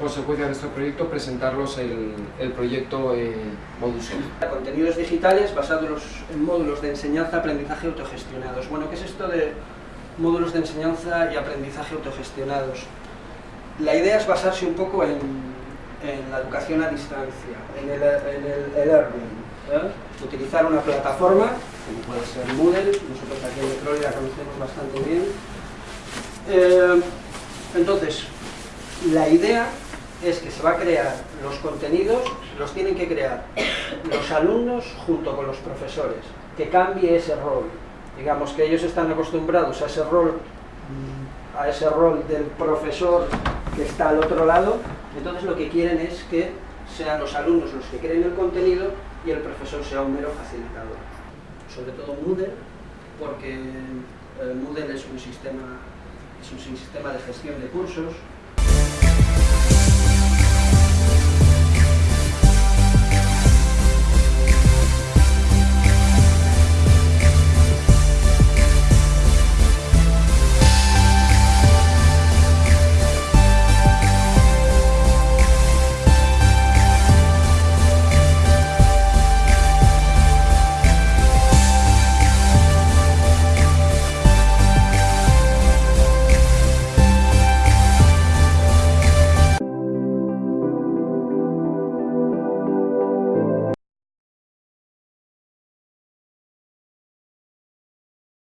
consecuencia de este proyecto, presentarlos el, el proyecto eh, Modus Contenidos digitales basados en módulos de enseñanza-aprendizaje autogestionados. Bueno, ¿qué es esto de módulos de enseñanza y aprendizaje autogestionados? La idea es basarse un poco en, en la educación a distancia, en el e-learning. ¿eh? Utilizar una plataforma, como puede ser Moodle, nosotros aquí en Metroli la conocemos bastante bien. Eh, entonces, la idea es que se va a crear los contenidos, los tienen que crear los alumnos junto con los profesores, que cambie ese rol. Digamos que ellos están acostumbrados a ese rol, a ese rol del profesor que está al otro lado, entonces lo que quieren es que sean los alumnos los que creen el contenido y el profesor sea un mero facilitador. Sobre todo Moodle, porque eh, Moodle es un sistema es un sistema de gestión de cursos